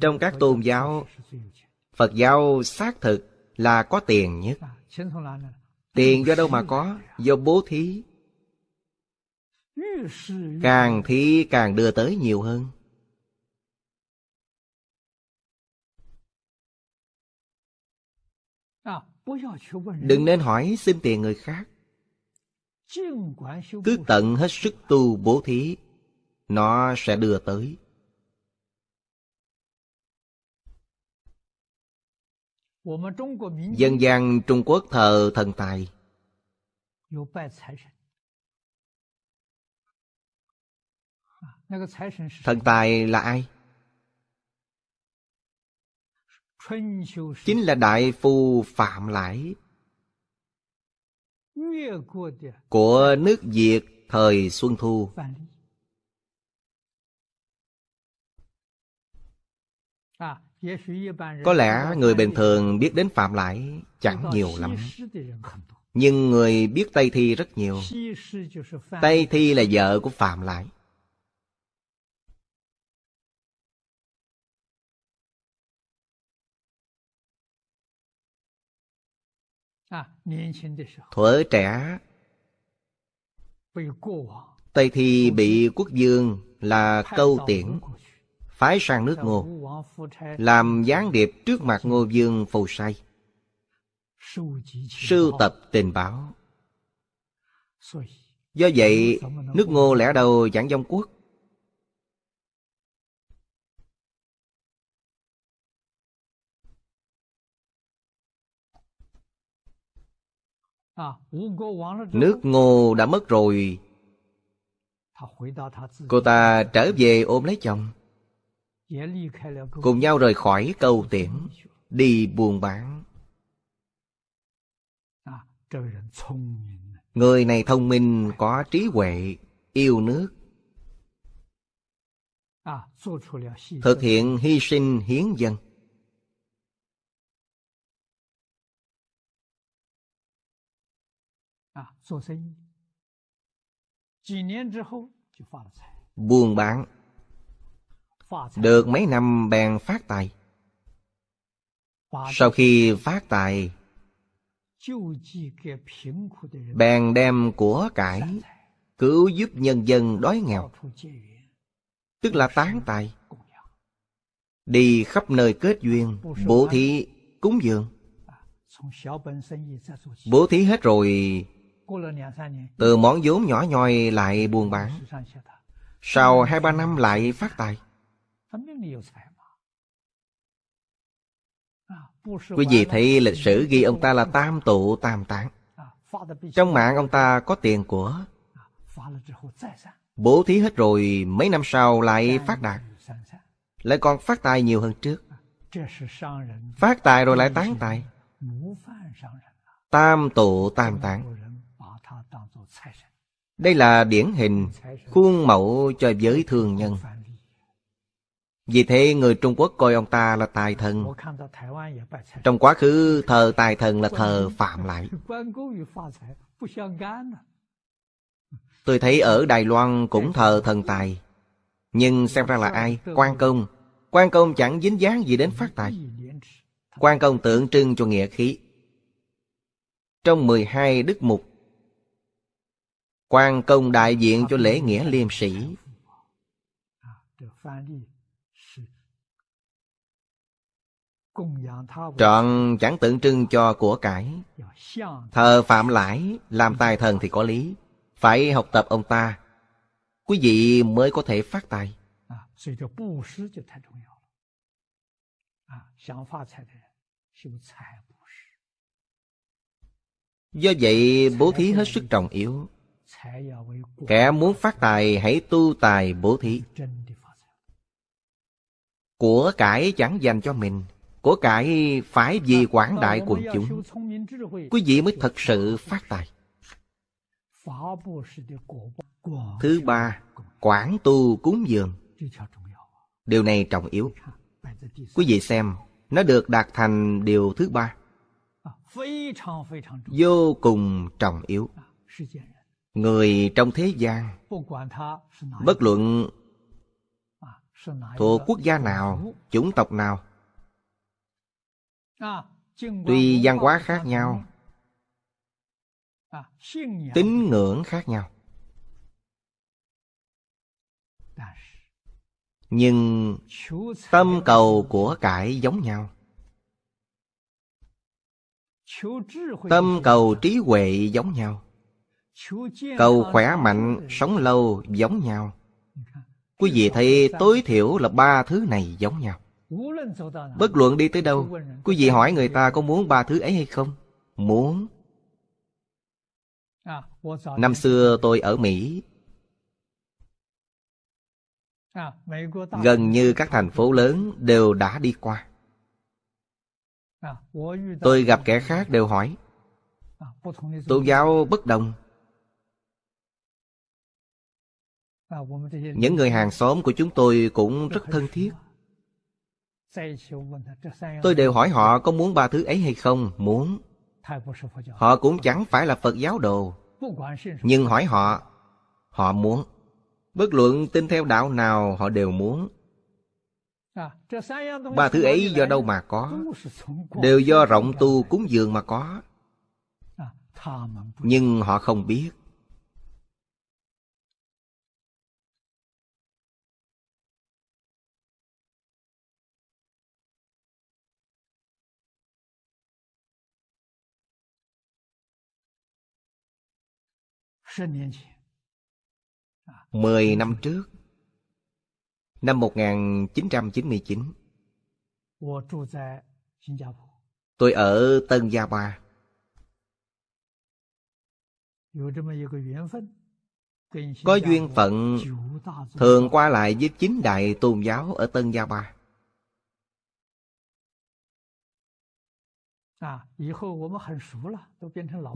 Trong các tôn giáo, Phật giáo xác thực là có tiền nhất. Tiền do đâu mà có? Do bố thí. Càng thí, càng đưa tới nhiều hơn. Đừng nên hỏi xin tiền người khác. Cứ tận hết sức tu bố thí, Nó sẽ đưa tới. Dân gian Trung Quốc thờ thần tài. Thần tài là ai? Chính là Đại Phu Phạm Lãi. Của nước Việt thời Xuân Thu có lẽ người bình thường biết đến Phạm Lãi chẳng nhiều lắm. Nhưng người biết Tây Thi rất nhiều. Tây Thi là vợ của Phạm Lãi Thuở trẻ, Tây Thi bị quốc dương là câu tiễn. Phái sang nước ngô, Làm gián điệp trước mặt ngô dương phù say Sưu tập tình báo. Do vậy, nước ngô lẽ đầu giảng dông quốc. Nước ngô đã mất rồi. Cô ta trở về ôm lấy chồng. Cùng nhau rời khỏi câu tiễn Đi buôn bán. Người này thông minh, có trí huệ, yêu nước. Thực hiện hy sinh hiến dân. Buôn bán. Được mấy năm bèn phát tài. Sau khi phát tài Bèn đem của cải Cứu giúp nhân dân đói nghèo. Tức là tán tài. Đi khắp nơi kết duyên Bố thí cúng dường. Bố thí hết rồi từ món vốn nhỏ nhoi lại buôn bán. Sau hai ba năm lại phát tài Quý vị thấy lịch sử ghi ông ta là tam tụ tam tán Trong mạng ông ta có tiền của Bố thí hết rồi mấy năm sau lại phát đạt. Lại còn phát tài nhiều hơn trước. Phát tài rồi lại tán tài. Tam tụ tam tán đây là điển hình khuôn mẫu cho giới thương nhân vì thế người Trung Quốc coi ông ta là tài thần. Trong quá khứ, thờ tài thần là thờ Phạm lại. Tôi thấy ở Đài Loan cũng thờ thần tài. Nhưng xem ra là ai? Quan công. Quan công chẳng dính dáng gì đến phát tài. Quan công tượng trưng cho nghĩa khí. Trong 12 đức mục quan công đại diện cho lễ nghĩa liêm sĩ Trọn chẳng tượng trưng cho của cải. Thờ phạm lãi Làm tài thần thì có lý. Phải học tập ông ta. Quý vị mới có thể phát tài. Do vậy bố thí hết sức trọng yếu. Kẻ muốn phát tài hãy tu tài bố thí. Của cải chẳng dành cho mình Của cải phải vì quảng đại quần chúng. Quý vị mới thật sự phát tài. Thứ ba Quảng tu cúng dường. Điều này trọng yếu. Quý vị xem Nó được đạt thành điều thứ ba. Vô cùng trọng yếu. Người trong thế gian Bất luận Thuộc quốc gia nào, chủng tộc nào Tuy văn hóa khác nhau. Tín ngưỡng khác nhau. Nhưng tâm cầu của cải giống nhau. Tâm cầu trí huệ giống nhau. Cầu khỏe mạnh, sống lâu giống nhau. Quý vị thấy tối thiểu là ba thứ này giống nhau Bất luận đi tới đâu Quý vị hỏi người ta có muốn ba thứ ấy hay không? Muốn. Năm xưa tôi ở Mỹ. Gần như các thành phố lớn đều đã đi qua. Tôi gặp kẻ khác đều hỏi. Tôn giáo bất đồng. Những người hàng xóm của chúng tôi cũng rất thân thiết Tôi đều hỏi họ có muốn ba thứ ấy hay không? Muốn. Họ cũng chẳng phải là Phật giáo đồ. Nhưng hỏi họ Họ muốn. Bất luận tin theo đạo nào, họ đều muốn. Ba thứ ấy do đâu mà có? Đều do rộng tu cúng dường mà có. Nhưng họ không biết. Mười năm trước Năm 1999 Tôi ở Tân Gia Ba. Có duyên phận Thường qua lại với chín đại tôn giáo ở Tân Gia Ba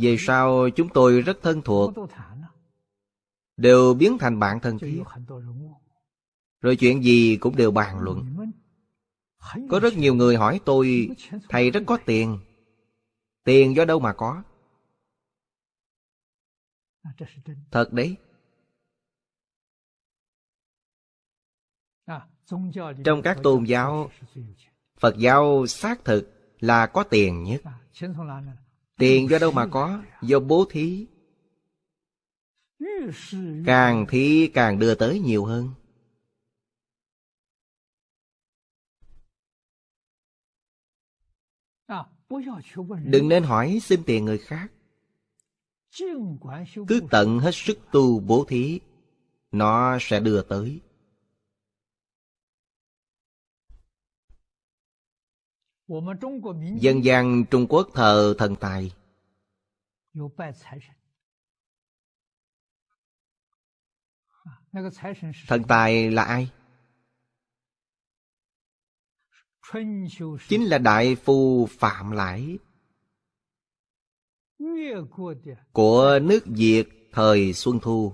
Về sau chúng tôi rất thân thuộc. Đều biến thành bạn thân thiết Rồi chuyện gì cũng đều bàn luận. Có rất nhiều người hỏi tôi Thầy rất có tiền. Tiền do đâu mà có? Thật đấy. Trong các tôn giáo Phật giáo xác thực là có tiền nhất. Tiền do đâu mà có? Do bố thí. Càng thí, càng đưa tới nhiều hơn. Đừng nên hỏi xin tiền người khác. Cứ tận hết sức tu bố thí, Nó sẽ đưa tới. Dân gian Trung Quốc thờ thần tài. Thần tài là ai? Chính là đại phu Phạm Lãi. Của nước Việt thời Xuân Thu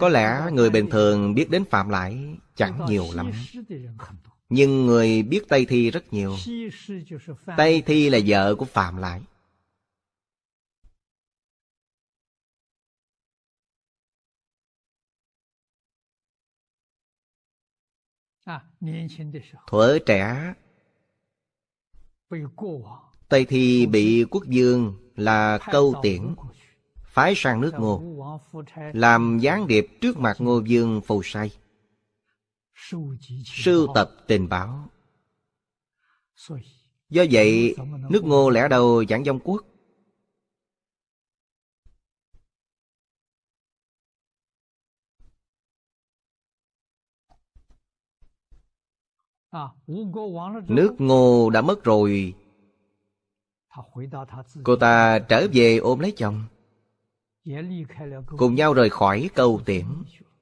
có lẽ người bình thường biết đến Phạm Lãi chẳng nhiều lắm. Nhưng người biết Tây Thi rất nhiều. Tây Thi là vợ của Phạm Lãi Thuở trẻ, Tây Thi bị quốc dương là câu tiễn. Phái sang nước ngô, Làm gián điệp trước mặt ngô dương phù say Sưu tập tình báo. Do vậy, nước ngô lẽ đầu giảng dông quốc. Nước ngô đã mất rồi. Cô ta trở về ôm lấy chồng. Cùng nhau rời khỏi câu tiễn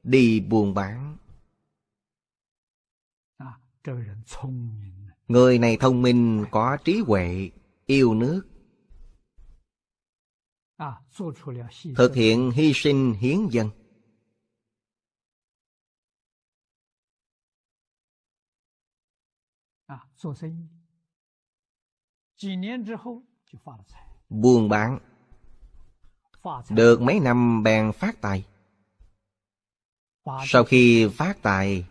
Đi buôn bán. Người này thông minh, có trí huệ, yêu nước. Thực hiện hy sinh hiến dân. Buôn bán. Được mấy năm bèn phát tài. Sau khi phát tài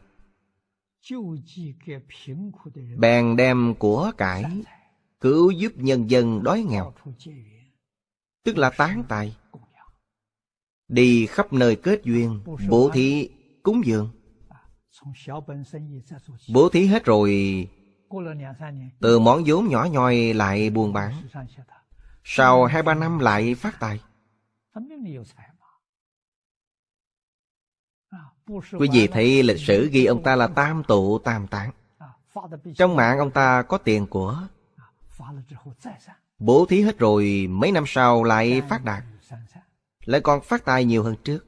Bèn đem của cải Cứu giúp nhân dân đói nghèo. Tức là tán tài. Đi khắp nơi kết duyên Bố thí cúng dường. Bố thí hết rồi Từ món vốn nhỏ nhoi lại buôn bán. Sau hai ba năm lại phát tài Quý vị thấy lịch sử ghi ông ta là tam tụ tam tạng. Trong mạng ông ta có tiền của Bố thí hết rồi mấy năm sau lại phát đạt. Lại còn phát tài nhiều hơn trước.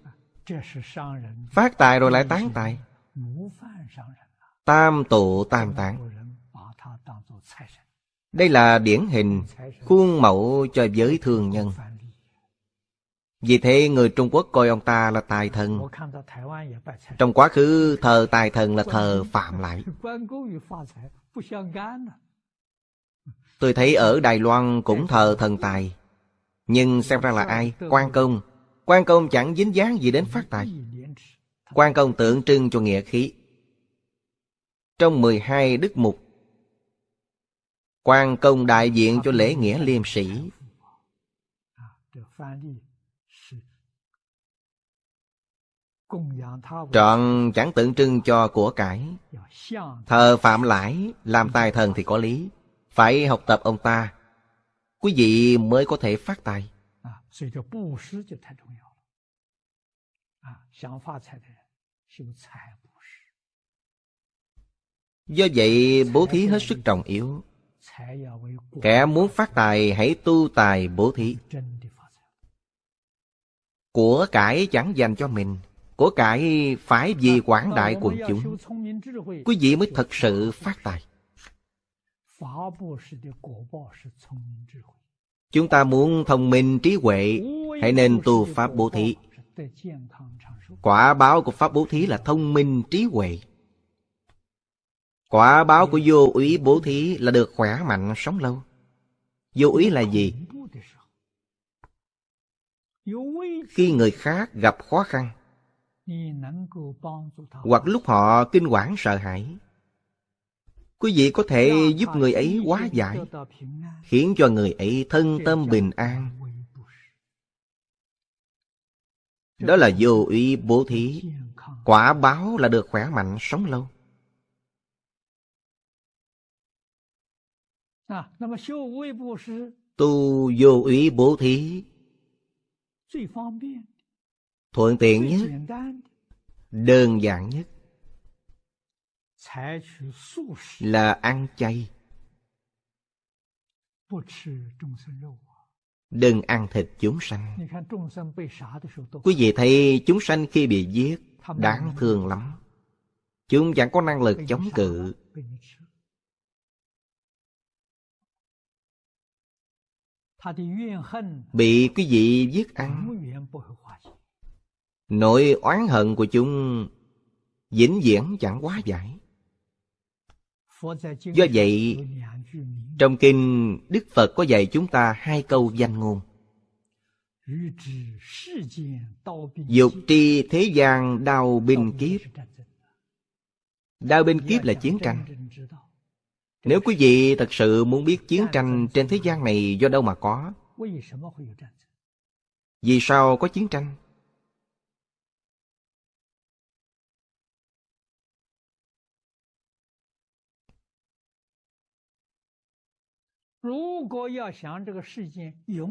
Phát tài rồi lại tán tài. Tam tụ tam tạng. Đây là điển hình Khuôn mẫu cho giới thường nhân vì thế người Trung Quốc coi ông ta là tài thần. Trong quá khứ, thờ tài thần là thờ phạm lại. Tôi thấy ở Đài Loan cũng thờ thần tài. Nhưng xem ra là ai? Quan công. Quan công chẳng dính dáng gì đến phát tài. Quan công tượng trưng cho nghĩa khí. Trong 12 đức mục Quan công đại diện cho lễ nghĩa liêm sĩ Trọn chẳng tượng trưng cho của cải. Thờ phạm lãi Làm tài thần thì có lý. Phải học tập ông ta. Quý vị mới có thể phát tài. Do vậy bố thí hết sức trọng yếu. Kẻ muốn phát tài hãy tu tài bố thí. Của cải chẳng dành cho mình của cải phải vì quảng đại quần chúng. Quý vị mới thật sự phát tài. Chúng ta muốn thông minh trí huệ, Hãy nên tu Pháp bố thí. Quả báo của Pháp bố thí là thông minh trí huệ. Quả báo của vô úy bố thí là được khỏe mạnh sống lâu. Vô úy là gì? Khi người khác gặp khó khăn hoặc lúc họ kinh quản sợ hãi. Quý vị có thể giúp người ấy hóa giải Khiến cho người ấy thân tâm bình an. Đó là vô ý bố thí. Quả báo là được khỏe mạnh sống lâu. Tu vô ý bố thí Thuận tiện nhất. Đơn giản nhất. Là ăn chay. Đừng ăn thịt chúng sanh. Quý vị thấy chúng sanh khi bị giết, Đáng thương lắm. Chúng chẳng có năng lực chống cự. Bị quý vị giết ăn Nỗi oán hận của chúng vĩnh viễn chẳng quá giải Do vậy, trong kinh Đức Phật có dạy chúng ta hai câu danh ngôn. Dục tri thế gian đau binh kiếp. Đau binh kiếp là chiến tranh. Nếu quý vị thật sự muốn biết chiến tranh trên thế gian này do đâu mà có, vì sao có chiến tranh?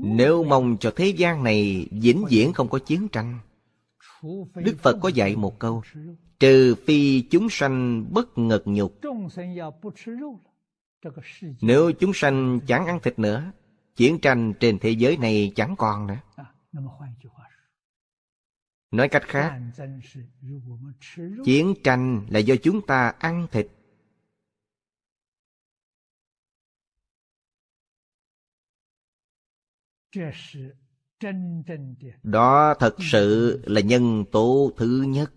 Nếu mong cho thế gian này vĩnh viễn không có chiến tranh Đức Phật có dạy một câu Trừ phi chúng sanh bất ngật nhục. Nếu chúng sanh chẳng ăn thịt nữa Chiến tranh trên thế giới này chẳng còn nữa. Nói cách khác Chiến tranh là do chúng ta ăn thịt Đó thật sự là nhân tố thứ nhất.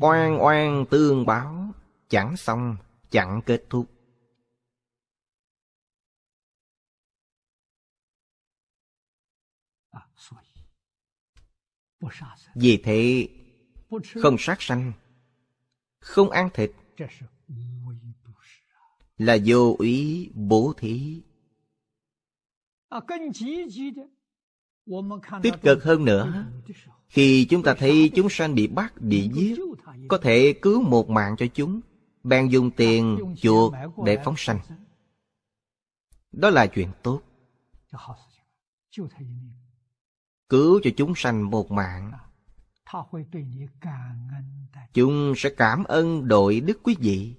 Oan oan tương báo, chẳng xong, chẳng kết thúc. Vì thế không sát sanh Không ăn thịt Là vô ý bố thí. Tích cực hơn nữa Khi chúng ta thấy chúng sanh bị bắt, bị giết Có thể cứu một mạng cho chúng Bạn dùng tiền chuột để phóng sanh. Đó là chuyện tốt cứu cho chúng sanh một mạng. Chúng sẽ cảm ơn đội đức quý vị.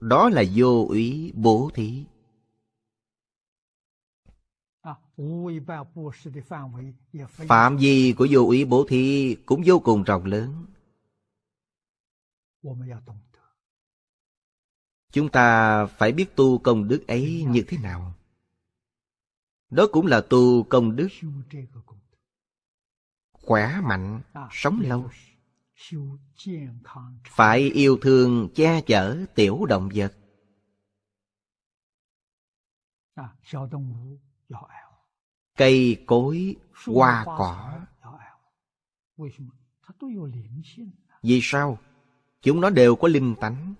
Đó là vô ý bố thí. Phạm vi của vô ý bố thí cũng vô cùng rộng lớn. Chúng ta phải biết tu công đức ấy như thế nào. Đó cũng là tu công đức khỏe mạnh, à, sống lâu. Phải yêu thương che chở tiểu động vật. Cây cối, hoa cỏ. Vì sao? chúng nó đều có linh tánh.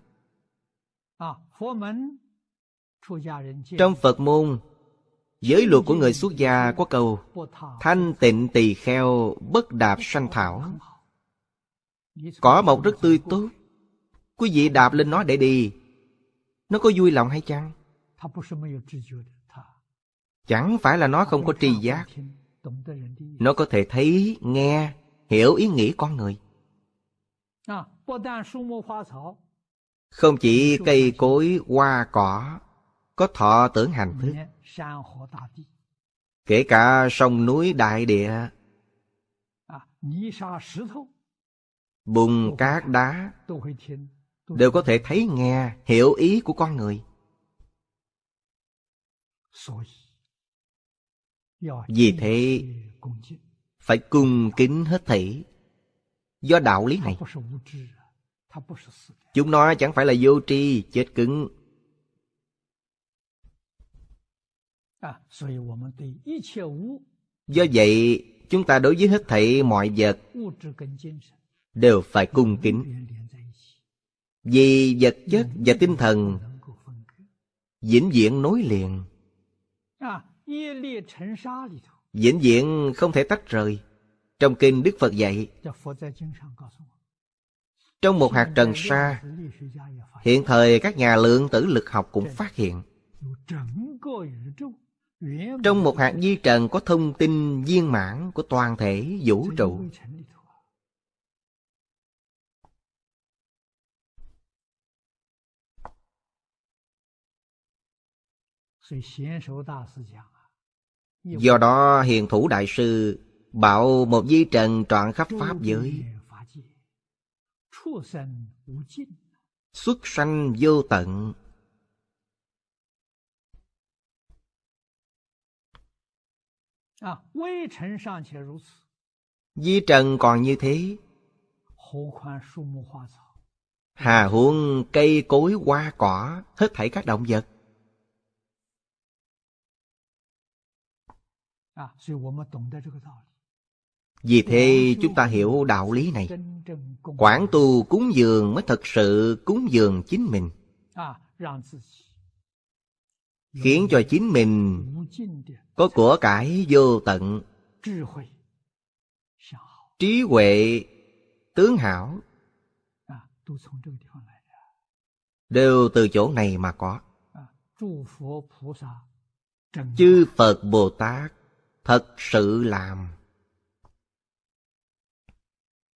Trong Phật môn, giới luật của người xuất gia có câu Thanh tịnh tỳ kheo bất đạp sanh thảo. Cỏ mọc rất tươi tốt. Quý vị đạp lên nó để đi. Nó có vui lòng hay chăng? Chẳng phải là nó không có tri giác. Nó có thể thấy, nghe, hiểu ý nghĩ con người. Không chỉ cây cối, hoa cỏ Có thọ tưởng hành thức. Kể cả sông núi đại địa Bùn cát đá Đều có thể thấy nghe Hiểu ý của con người. Vì thế Phải cung kính hết thảy. Do đạo lý này Chúng nó chẳng phải là vô tri, chết cứng. Do vậy, chúng ta đối với hết thảy mọi vật đều phải cung kính. Vì vật chất và tinh thần vĩnh viễn nối liền. Vĩnh viễn không thể tách rời. Trong kinh Đức Phật dạy trong một hạt trần sa, Hiện thời các nhà lượng tử lực học cũng phát hiện. Trong một hạt di trần có thông tin viên mãn của toàn thể vũ trụ. Do đó, hiền thủ đại sư Bảo một di trần trọn khắp Pháp giới. Xuất sanh vô tận 啊，微尘尚且如此， Di trần còn như thế 何况树木花草？ Hà huống cây cối hoa cỏ Hết thảy các động vật 啊，所以我们懂得这个道理。 vì thế chúng ta hiểu đạo lý này. Quảng tu cúng dường mới thật sự cúng dường chính mình. Khiến cho chính mình có của cải vô tận. Trí huệ, tướng hảo Đều từ chỗ này mà có. Chư Phật Bồ Tát thật sự làm.